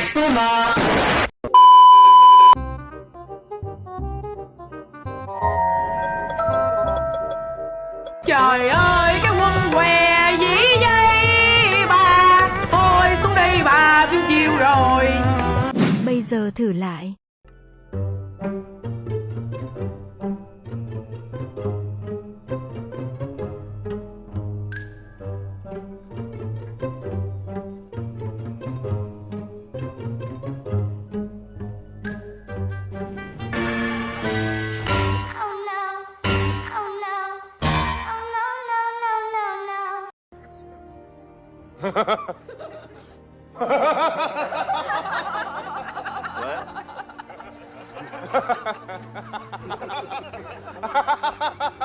Espuma. Trời ơi, cái quân què dĩ dây bà Thôi xuống đây bà phiêu chiều rồi Bây giờ thử lại. what?